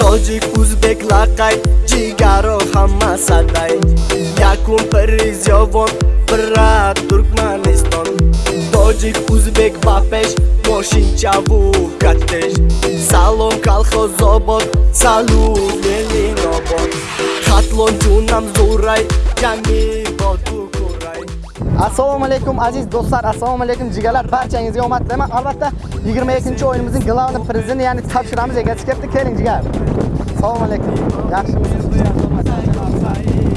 тоҷик узбек лақай ҷигаро ҳама садай якум пиризёвон бират туркманистон тоҷик узбек ба пеш мошинчаву каттеш салом калхозобод салу мелинобод хатлон ҷунам зурай ҷами бод assalomu alaykum aziz do'stlar. Assalomu alaykum jigalar. Barchangizga omad tilayman albatta 22 o'yinimizning glавный prizini ya'ni topshiramiz egasi kelibdi. Keling jigar. Assalomu alaykum. Yaxshimisiz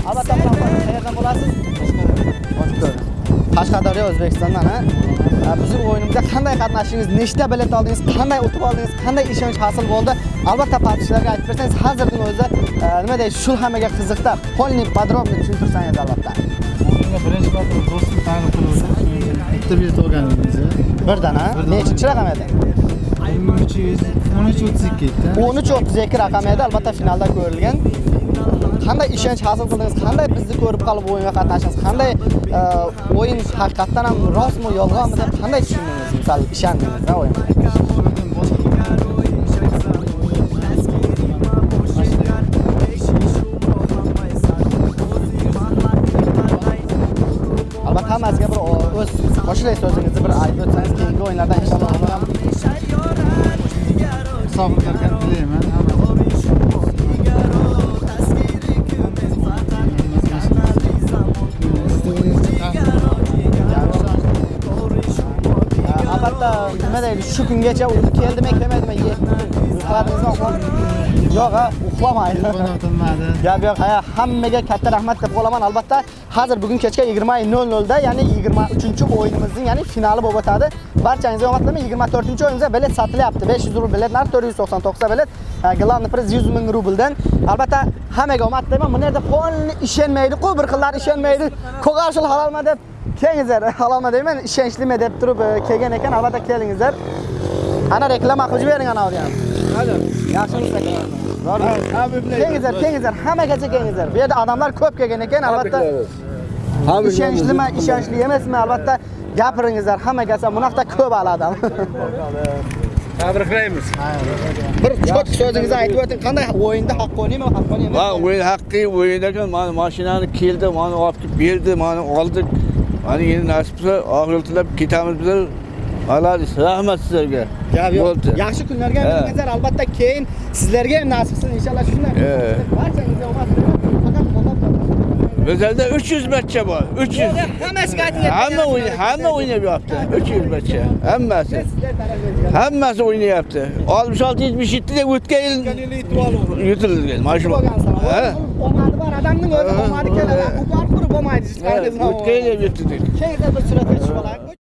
albatta qayerdan bo'lasiz. Qashqadaryo o'zbekistondan ha? Bizning o'yinimizga qanday qatnashdingiz nechta bilet oldingiz qanday utib oldingiz qanday ishonch hosil bo'ldi? Albatta patishlarga aytib bersangiz hozirning o'zida e, nima deydi shu hammaga qiziqda. Polniy подробно tushuntirsangiz albatta. Birinchi marta ta'rif qilib bitta bilet olganingiz birdan ha nechinchi raqam edi o'n uch yuz o'n uch o'ttiz ikki edi o'n uch o'ttiz ikki raqam edi albatta finalda ko'rilgan qanday ishonch hosil qildingiz qanday bizni ko'rib qolib o'yinga qatnashdingiz qanday o'yin haqiqatdan ham rostmi yolg'onmi deb qanday tushundingiz misol ishondingiz o'yinga hammasiga bir o'z qo'shilay so'zingizni bir aytib o'tsangiz keyingi o'yinlarda inshaalloh uni ham musofirlarga tilayman nima deydi shu kungacha o'zi keldimi kelmaydimi uxladingizmi yo'q ha uxlamaydi gap yo'q ha hammaga katta rahmat deb qolaman albatta. Hozir bugun kechga 20:00 da ya'ni 23 o'yinimizning ya'ni finali bo'lib o'tadi. Barchangizga omad tilayman 24 o'yinimizda bilet sotilyapti 500 rubl biletlar 499 ta bilet. E, главный priz 100 ming rubldan albatta hammaga omad tilayman. Bu yerda polni ishonmaydi-ku bir xillar ishonmaydi. Halolmi deb kelingizlar halolmi deyman ishonchlimi deb turib e, kelgan ekan albatta kelingizlar. Ana reklama qilib bering ana ham yaxshimisiz kelingizlar kelingizlar hammagacha kelingizlar. Bu yerda odamlar ko'p kelgan ekan albatta. ishonchlimi ishonchli emasmi albatta. Gapiringizlar hammagacha bunaqa ko'p hali odam tabriklaymiz bir cho'tki so'zingizni aytib o'ting qanday o'yinda haqqoniymi haqqoniy man o'yin haqiqiy o'yin ekan mana mashinani keldi mana olib kelib berdi mana oldik mana endi nasib bo'lsa og'iltilab ketamiz biz молодец rahmat sizlarga Bo'ldi. yaxshi kunlarga aytingizlar albatta keyin sizlarga ham nasib qilsin inshaalloh shunday barchangizga omad faqat qo'llab bizlarda 300 matcha bor 300 hammasiga ayting hamma o'yin hamma o'ynayapti 300 matcha hammasi hammasi o'ynayapti 66 77 da o'tgan yil yutilgan mana shu omadi bor odamning o'zi omadi keladi ha. u bor qurib bo'lmaydi o'tgan yil yutildik kelingizlar bir suratga tushib olaylik